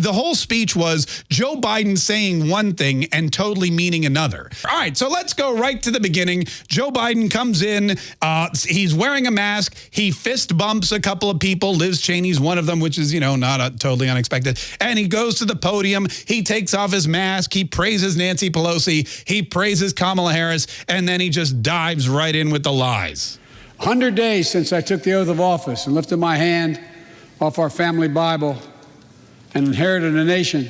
The whole speech was Joe Biden saying one thing and totally meaning another. All right, so let's go right to the beginning. Joe Biden comes in. Uh, he's wearing a mask. He fist bumps a couple of people. Liz Cheney's one of them, which is, you know, not a, totally unexpected. And he goes to the podium. He takes off his mask. He praises Nancy Pelosi. He praises Kamala Harris. And then he just dives right in with the lies. 100 days since I took the oath of office and lifted my hand off our family Bible and inherited a nation.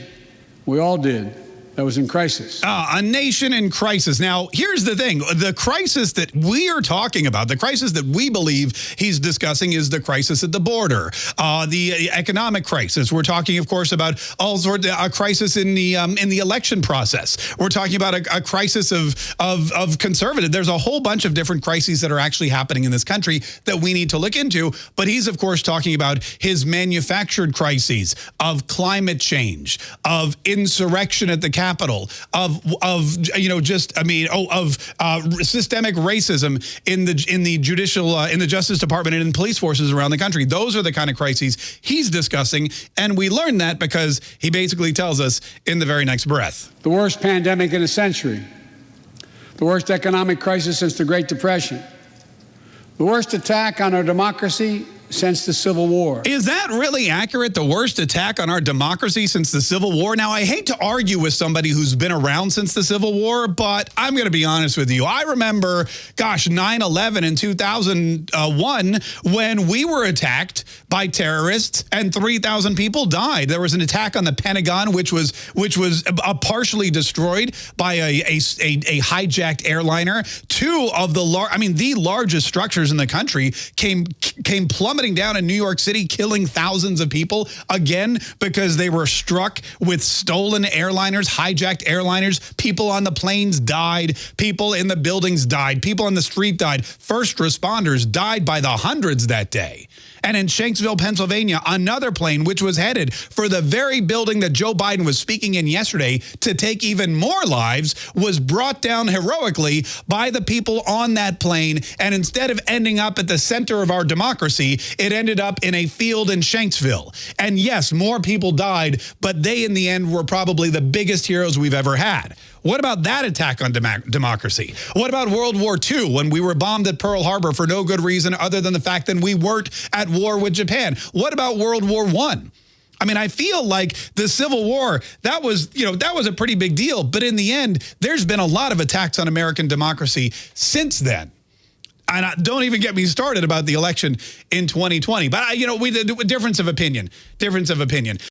We all did that was in crisis. Uh, a nation in crisis. Now, here's the thing. The crisis that we are talking about, the crisis that we believe he's discussing is the crisis at the border, uh, the economic crisis. We're talking, of course, about all sorts of a crisis in the um, in the election process. We're talking about a, a crisis of, of, of conservative. There's a whole bunch of different crises that are actually happening in this country that we need to look into. But he's, of course, talking about his manufactured crises of climate change, of insurrection at the Capitol, capital of of you know just I mean oh of uh, systemic racism in the in the judicial uh, in the Justice Department and in police forces around the country. Those are the kind of crises he's discussing, and we learn that because he basically tells us in the very next breath. The worst pandemic in a century, the worst economic crisis since the Great Depression, the worst attack on our democracy since the Civil War. Is that really accurate? The worst attack on our democracy since the Civil War? Now, I hate to argue with somebody who's been around since the Civil War, but I'm going to be honest with you. I remember, gosh, 9-11 in 2001 when we were attacked by terrorists and 3,000 people died. There was an attack on the Pentagon, which was which was partially destroyed by a, a, a, a hijacked airliner. Two of the, lar I mean, the largest structures in the country came came plummeting plummeting down in New York City, killing thousands of people, again, because they were struck with stolen airliners, hijacked airliners. People on the planes died. People in the buildings died. People on the street died. First responders died by the hundreds that day. And in Shanksville, Pennsylvania, another plane, which was headed for the very building that Joe Biden was speaking in yesterday to take even more lives, was brought down heroically by the people on that plane. And instead of ending up at the center of our democracy, it ended up in a field in Shanksville. And yes, more people died, but they in the end were probably the biggest heroes we've ever had. What about that attack on dem democracy? What about World War II when we were bombed at Pearl Harbor for no good reason other than the fact that we weren't at war with Japan? What about World War I? I mean, I feel like the Civil War, that was, you know, that was a pretty big deal. But in the end, there's been a lot of attacks on American democracy since then and I, don't even get me started about the election in 2020. But, I, you know, we the difference of opinion, difference of opinion.